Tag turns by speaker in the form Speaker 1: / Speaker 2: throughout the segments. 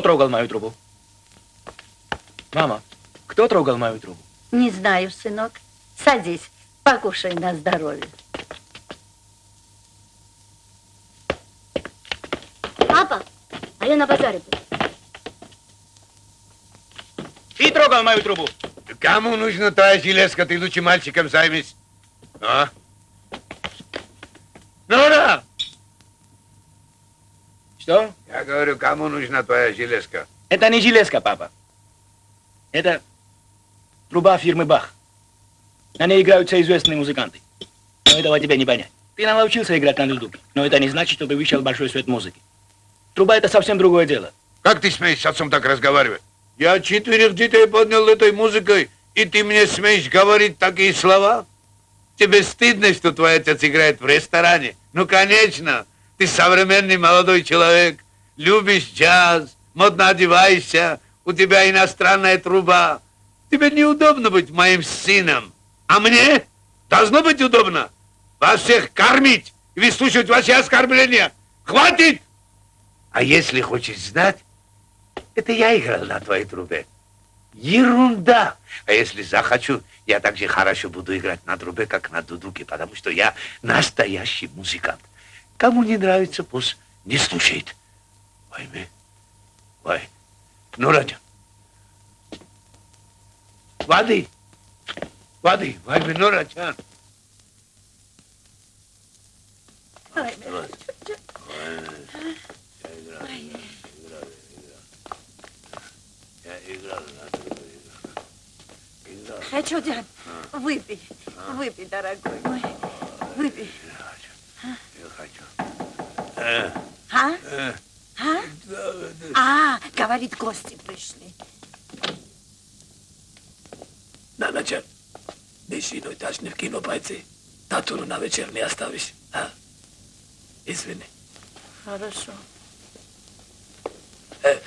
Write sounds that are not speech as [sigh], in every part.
Speaker 1: трогал мою трубу? Мама, кто трогал мою трубу?
Speaker 2: Не знаю, сынок. Садись, покушай на здоровье.
Speaker 3: Папа, а я на базаре был.
Speaker 1: Ты трогал мою трубу?
Speaker 4: Кому нужна твоя железка? Ты лучше мальчиком займись. А?
Speaker 1: Что?
Speaker 4: Я говорю, кому нужна твоя железка?
Speaker 1: Это не железка, папа. Это труба фирмы Бах. На ней играются известные музыканты. Но этого тебе не понять. Ты научился играть на дудуке, но это не значит, что ты вышел большой свет музыки. Труба – это совсем другое дело.
Speaker 4: Как ты смеешь с отцом так разговаривать? Я четверых детей поднял этой музыкой, и ты мне смеешь говорить такие слова? Тебе стыдно, что твой отец играет в ресторане? Ну, конечно. Ты современный молодой человек, любишь джаз, модно одеваешься, у тебя иностранная труба. Тебе неудобно быть моим сыном. А мне должно быть удобно вас всех кормить и выслушивать ваши оскорбления. Хватит! А если хочешь знать, это я играл на твоей трубе. Ерунда! А если захочу, я также хорошо буду играть на трубе, как на дудуке, потому что я настоящий музыкант. Кому не нравится, пусть не слушает. Войми. Вой. Ну, Радя. Воды. Воды. Войми, ну, Радя.
Speaker 2: Хочу, дядь, выпей, выпей, дорогой мой, выпей.
Speaker 4: Хочу. Э,
Speaker 2: А?
Speaker 4: э,
Speaker 2: А? А, говорит, гости пришли.
Speaker 5: Nanačer, dešinoj tačne v kino pajci. Tatunu na večer ne ostaviš. A? Izvini.
Speaker 2: Хорошо.
Speaker 5: Э,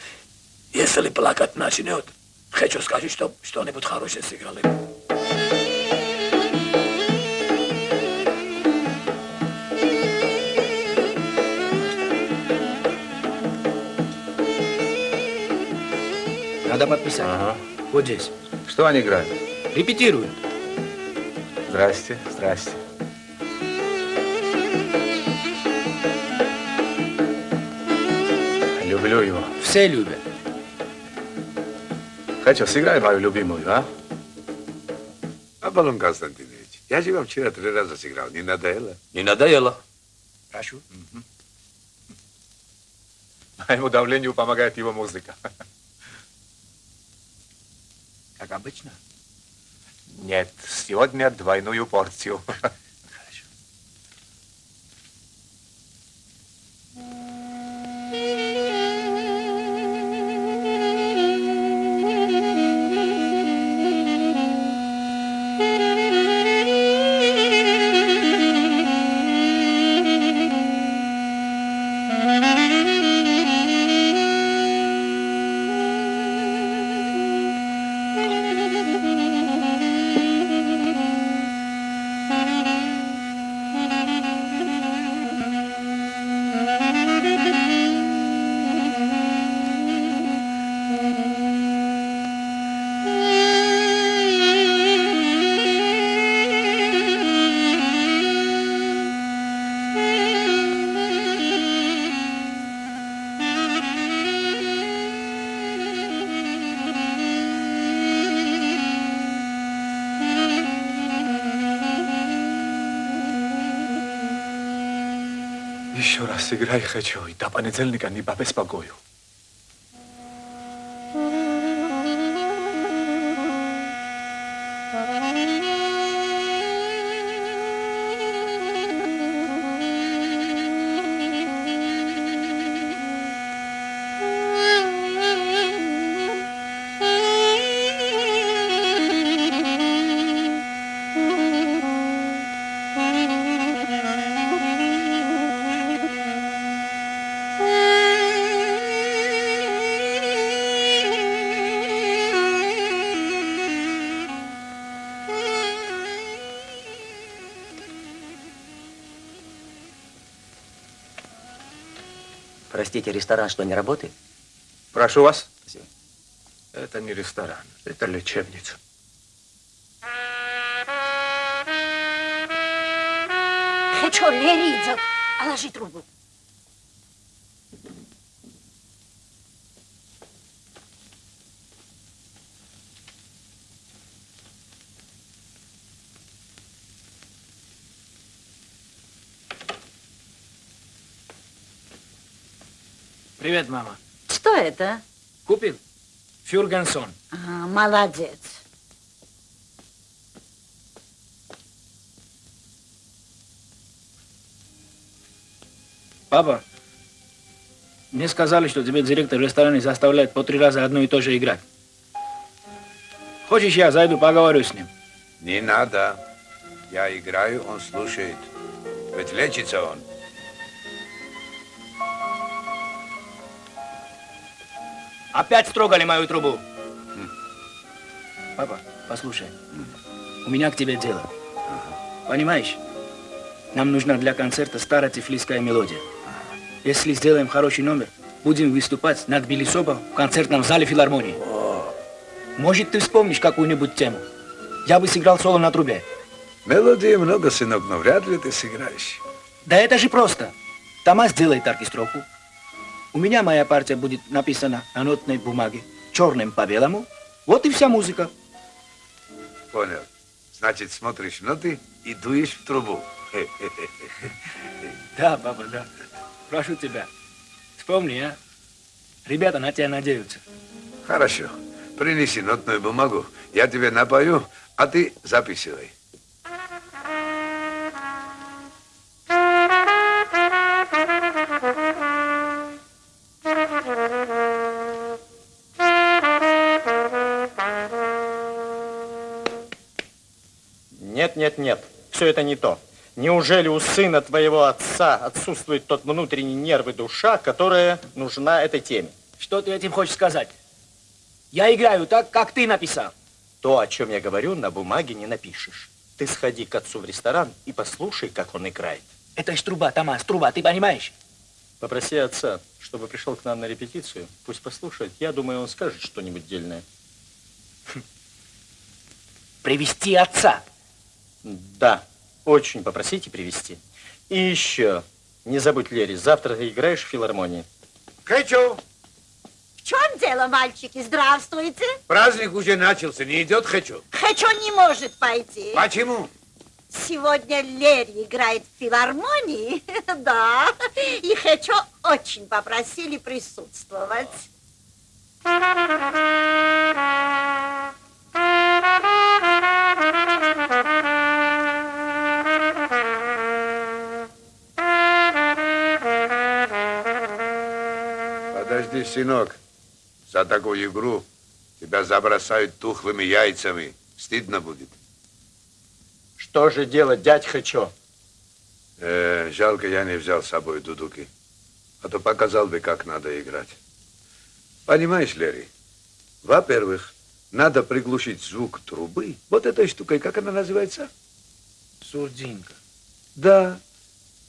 Speaker 5: если плакать начнет, хочу сказать, что что-нибудь хорошее сыграли.
Speaker 1: Надо подписать.
Speaker 6: Ага.
Speaker 1: Вот здесь.
Speaker 6: Что они играют?
Speaker 1: Репетируют.
Speaker 6: Здрасте, здрасте. Люблю его.
Speaker 1: Все любят.
Speaker 6: Хочу, сыграй мою любимую, а?
Speaker 4: Аполлон Константинович, я же вам вчера три раза сыграл. Не надоело?
Speaker 5: Не надоело.
Speaker 1: Прошу.
Speaker 6: Моему давлению помогает его музыка.
Speaker 1: Как обычно.
Speaker 6: Нет, сегодня двойную порцию. [laughs] Еще раз сыграй хочу, и до понедельника не побеспокою.
Speaker 7: Простите, ресторан что, не работает?
Speaker 6: Прошу вас. Это не ресторан, это лечебница.
Speaker 2: Хочу, Лери идет. Положи трубу.
Speaker 1: Привет, мама.
Speaker 2: Что это?
Speaker 1: Купил? Фюргансон.
Speaker 2: А, молодец.
Speaker 1: Папа, мне сказали, что тебе директор ресторана заставляет по три раза одно и то же играть. Хочешь, я зайду, поговорю с ним?
Speaker 4: Не надо. Я играю, он слушает. Ведь лечится он.
Speaker 1: Опять строгали мою трубу. Папа, послушай, у меня к тебе дело. Понимаешь, нам нужна для концерта старая тифлисская мелодия. Если сделаем хороший номер, будем выступать на Тбилисоба в концертном зале филармонии. Может, ты вспомнишь какую-нибудь тему? Я бы сыграл соло на трубе.
Speaker 4: Мелодии много, сынок, но вряд ли ты сыграешь.
Speaker 1: Да это же просто. Тома сделает оркестровку. У меня моя партия будет написана на нотной бумаге, черным по белому. Вот и вся музыка.
Speaker 4: Понял. Значит, смотришь ноты и дуешь в трубу. [laughs]
Speaker 1: Да, папа, да. Прошу тебя. Вспомни, а? Ребята на тебя надеются.
Speaker 4: Хорошо. Принеси нотную бумагу. Я тебе напою, а ты записывай.
Speaker 7: Нет, нет. Все это не то. Неужели у сына твоего отца отсутствует тот внутренний нерв и душа, которая нужна этой теме?
Speaker 1: Что ты этим хочешь сказать? Я играю так, как ты написал.
Speaker 7: То, о чем я говорю, на бумаге не напишешь. Ты сходи к отцу в ресторан и послушай, как он играет.
Speaker 1: Это ж труба, Томас, труба, ты понимаешь?
Speaker 7: Попроси отца, чтобы пришел к нам на репетицию. Пусть послушает. Я думаю, он скажет что-нибудь дельное.
Speaker 1: Привести отца.
Speaker 7: Да, очень попросите привести. И еще, не забудь, Лери, завтра ты играешь в филармонии.
Speaker 4: Хочу.
Speaker 2: В чем дело, мальчики? Здравствуйте.
Speaker 4: Праздник уже начался, не идет хочу.
Speaker 2: Хочу не может пойти.
Speaker 4: Почему?
Speaker 2: Сегодня Лерри играет в филармонии, [laughs] да, и Хочу очень попросили присутствовать.
Speaker 4: Подожди, сынок. За такую игру тебя забросают тухлыми яйцами. Стыдно будет.
Speaker 7: Что же делать, дядь Хочу?
Speaker 4: Э, жалко, я не взял с собой дудуки. А то показал бы, как надо играть. Понимаешь, Лерри, во-первых, надо приглушить звук трубы. Вот этой штукой, как она называется?
Speaker 1: Сурдинка.
Speaker 4: Да.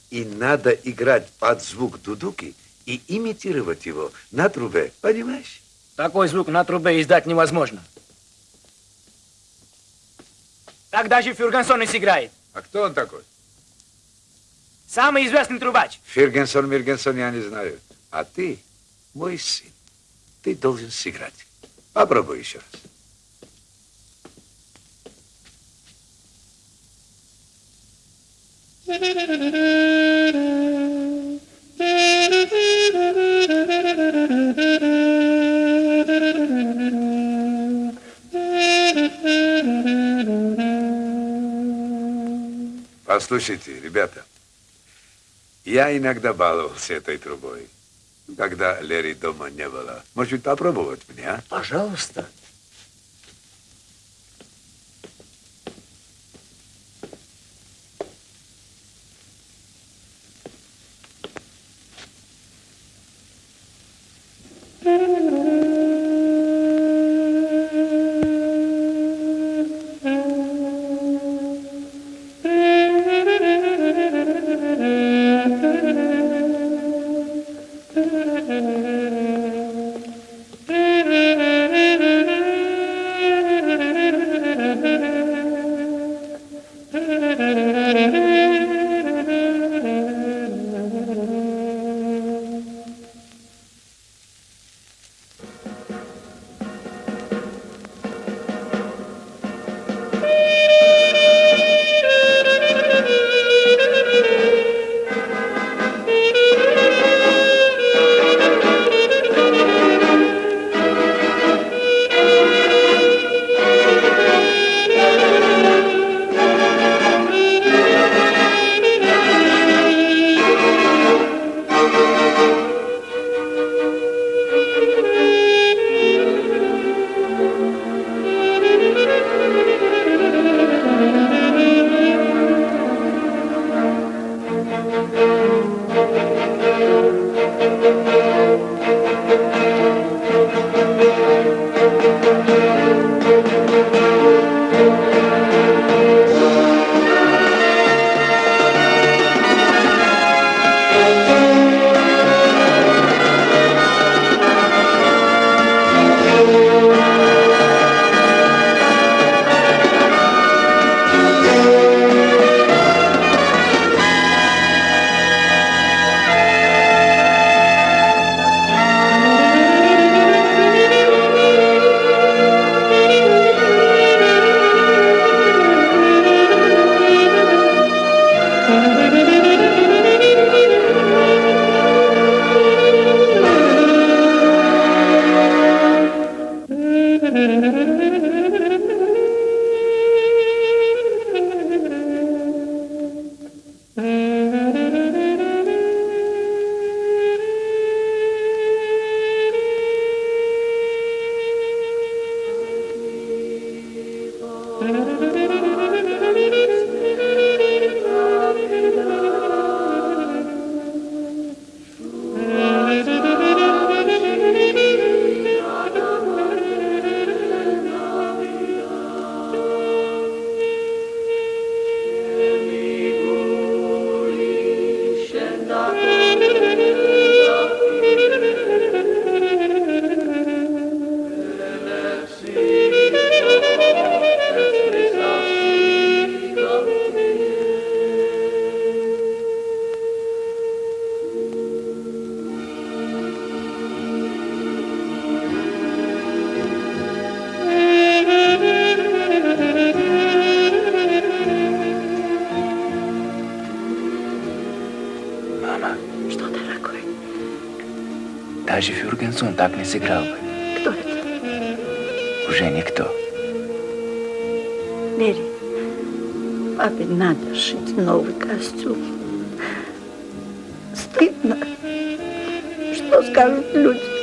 Speaker 4: И надо играть под звук дудуки и имитировать его на трубе. Понимаешь?
Speaker 1: Такой звук на трубе издать невозможно. Так даже Фюргансон и сыграет.
Speaker 4: А кто он такой?
Speaker 1: Самый известный трубач.
Speaker 4: Фергенсон, Миргенсон я не знаю. А ты, мой сын, ты должен сыграть. Попробуй еще раз. [laughs] Послушайте, ребята, я иногда баловался этой трубой, когда Лерри дома не было. Может, попробовать мне, а?
Speaker 7: Пожалуйста.
Speaker 8: Mm-hmm. [laughs]
Speaker 1: даже Фюргенсон так не сыграл бы.
Speaker 8: Кто это?
Speaker 1: Уже никто.
Speaker 8: Мери, папе надо шить новый костюм. Стыдно. Что скажут люди?